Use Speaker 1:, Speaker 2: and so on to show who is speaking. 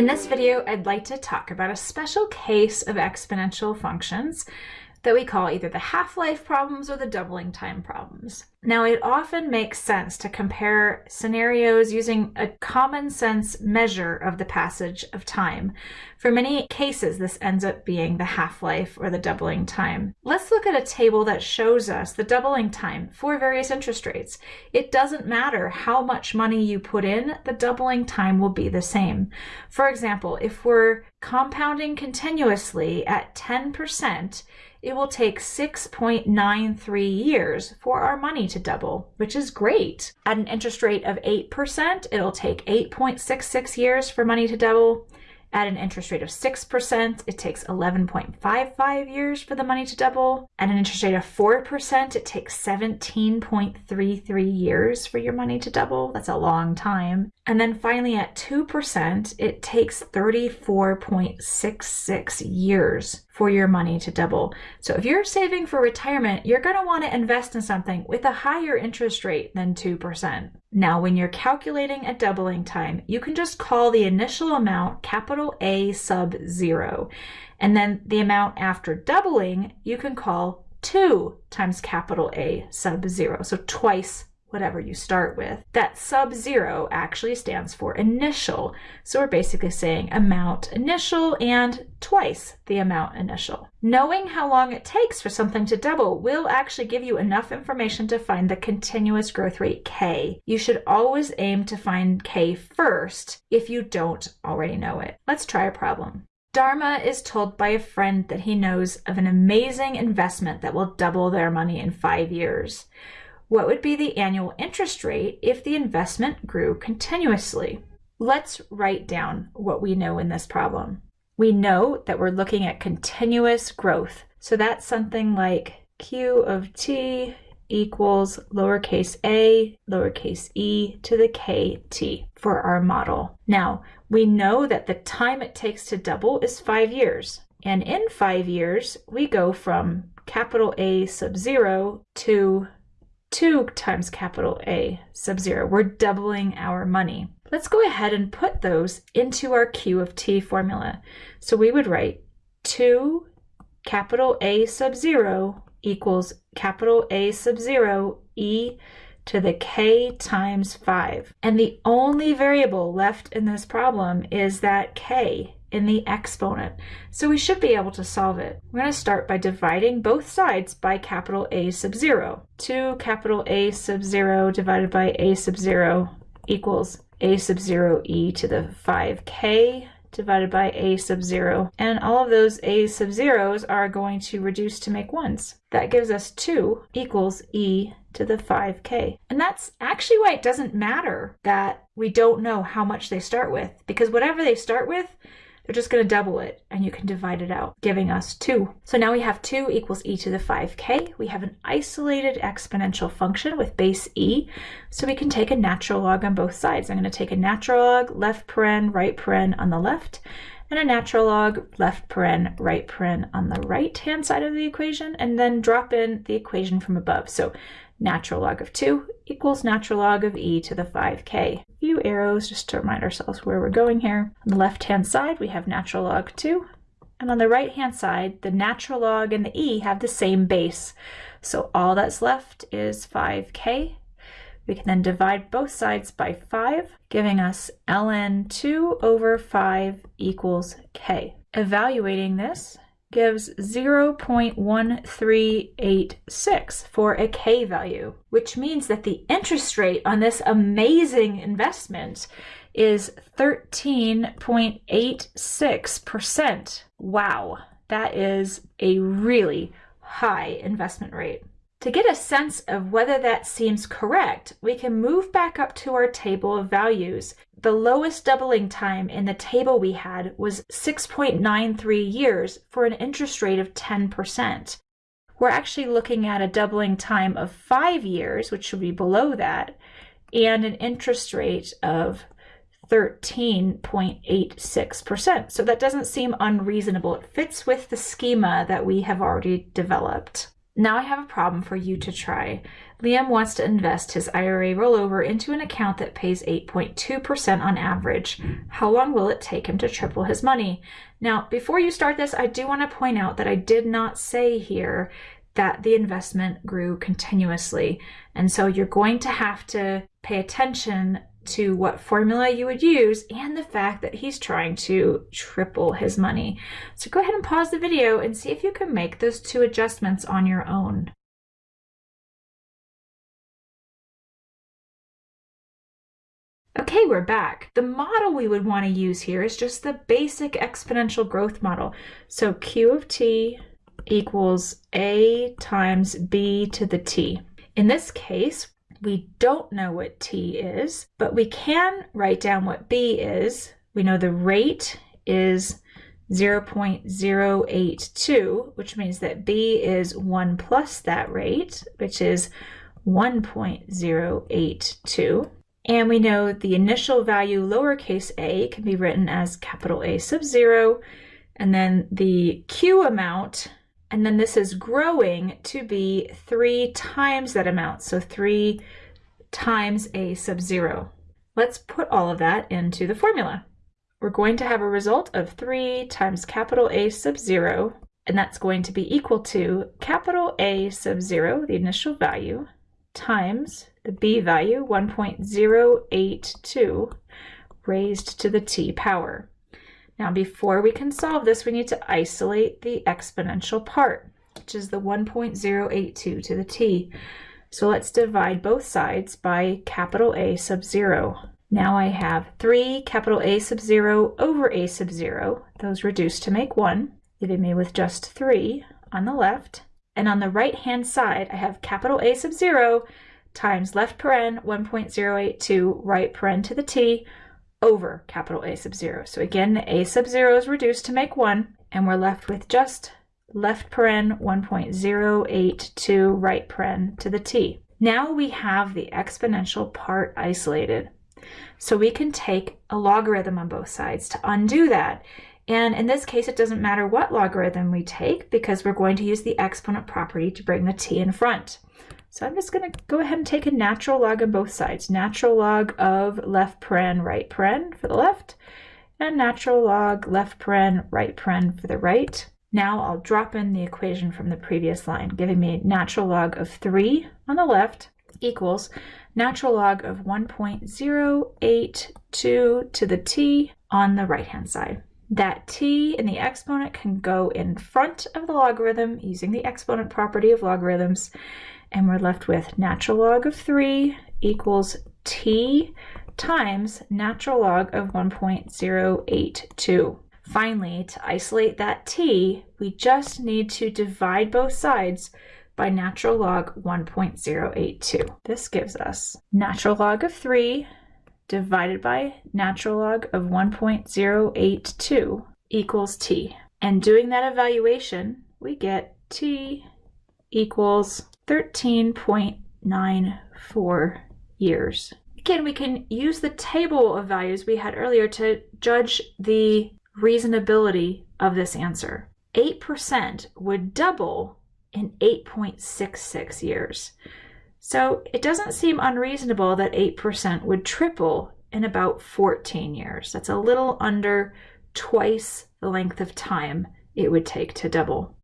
Speaker 1: In this video, I'd like to talk about a special case of exponential functions that we call either the half-life problems or the doubling time problems. Now, it often makes sense to compare scenarios using a common sense measure of the passage of time. For many cases, this ends up being the half-life or the doubling time. Let's look at a table that shows us the doubling time for various interest rates. It doesn't matter how much money you put in, the doubling time will be the same. For example, if we're compounding continuously at 10%, it will take 6.93 years for our money to double, which is great. At an interest rate of 8%, it'll take 8.66 years for money to double. At an interest rate of 6%, it takes 11.55 years for the money to double. At an interest rate of 4%, it takes 17.33 years for your money to double. That's a long time. And then finally at 2%, it takes 34.66 years for your money to double. So if you're saving for retirement, you're going to want to invest in something with a higher interest rate than 2%. Now, when you're calculating a doubling time, you can just call the initial amount capital A sub zero. And then the amount after doubling, you can call 2 times capital A sub zero. So twice whatever you start with. That sub zero actually stands for initial. So we're basically saying amount initial and twice the amount initial. Knowing how long it takes for something to double will actually give you enough information to find the continuous growth rate k. You should always aim to find k first if you don't already know it. Let's try a problem. Dharma is told by a friend that he knows of an amazing investment that will double their money in five years. What would be the annual interest rate if the investment grew continuously? Let's write down what we know in this problem. We know that we're looking at continuous growth. So that's something like Q of t equals lowercase a, lowercase e to the kt for our model. Now, we know that the time it takes to double is five years. And in five years, we go from capital A sub zero to 2 times capital A sub 0. We're doubling our money. Let's go ahead and put those into our Q of t formula. So we would write 2 capital A sub 0 equals capital A sub 0 e to the k times 5. And the only variable left in this problem is that k, in the exponent. So we should be able to solve it. We're going to start by dividing both sides by capital A sub 0. 2 capital A sub 0 divided by A sub 0 equals A sub 0 e to the 5k divided by a sub 0. And all of those a sub 0s are going to reduce to make 1s. That gives us 2 equals e to the 5k. And that's actually why it doesn't matter that we don't know how much they start with, because whatever they start with, they're just going to double it and you can divide it out, giving us 2. So now we have 2 equals e to the 5k. We have an isolated exponential function with base e, so we can take a natural log on both sides. I'm going to take a natural log, left paren, right paren on the left, and a natural log, left paren, right paren on the right-hand side of the equation, and then drop in the equation from above. So natural log of 2 equals natural log of e to the 5k. A few arrows just to remind ourselves where we're going here. On the left-hand side, we have natural log 2. And on the right-hand side, the natural log and the e have the same base. So all that's left is 5k. We can then divide both sides by 5, giving us ln 2 over 5 equals k. Evaluating this, gives 0.1386 for a K value, which means that the interest rate on this amazing investment is 13.86%. Wow, that is a really high investment rate. To get a sense of whether that seems correct, we can move back up to our table of values. The lowest doubling time in the table we had was 6.93 years for an interest rate of 10%. We're actually looking at a doubling time of five years, which should be below that, and an interest rate of 13.86%. So that doesn't seem unreasonable. It fits with the schema that we have already developed. Now I have a problem for you to try. Liam wants to invest his IRA rollover into an account that pays 8.2% on average. How long will it take him to triple his money? Now, before you start this, I do want to point out that I did not say here that the investment grew continuously. And so you're going to have to pay attention to what formula you would use and the fact that he's trying to triple his money. So go ahead and pause the video and see if you can make those two adjustments on your own. Okay, we're back. The model we would want to use here is just the basic exponential growth model. So Q of t equals a times b to the t. In this case, we don't know what t is, but we can write down what b is. We know the rate is 0.082, which means that b is 1 plus that rate, which is 1.082. And we know the initial value lowercase a can be written as capital A sub 0, and then the q amount and then this is growing to be 3 times that amount, so 3 times a sub 0. Let's put all of that into the formula. We're going to have a result of 3 times capital A sub 0, and that's going to be equal to capital A sub 0, the initial value, times the b value, 1.082, raised to the t power. Now before we can solve this, we need to isolate the exponential part, which is the 1.082 to the t. So let's divide both sides by capital A sub 0. Now I have 3 capital A sub 0 over A sub 0. Those reduce to make 1, leaving me with just 3 on the left. And on the right hand side, I have capital A sub 0 times left paren 1.082 right paren to the t over capital A sub 0. So again, the A sub 0 is reduced to make 1, and we're left with just left paren 1.082 right paren to the t. Now we have the exponential part isolated. So we can take a logarithm on both sides to undo that. And in this case, it doesn't matter what logarithm we take because we're going to use the exponent property to bring the t in front. So I'm just going to go ahead and take a natural log on both sides. Natural log of left paren, right paren for the left, and natural log left paren, right paren for the right. Now I'll drop in the equation from the previous line, giving me natural log of 3 on the left equals natural log of 1.082 to the t on the right-hand side. That t in the exponent can go in front of the logarithm using the exponent property of logarithms, and we're left with natural log of 3 equals t times natural log of 1.082. Finally, to isolate that t, we just need to divide both sides by natural log 1.082. This gives us natural log of 3 divided by natural log of 1.082 equals t. And doing that evaluation, we get t equals 13.94 years. Again, we can use the table of values we had earlier to judge the reasonability of this answer. 8% would double in 8.66 years. So it doesn't seem unreasonable that 8% would triple in about 14 years. That's a little under twice the length of time it would take to double.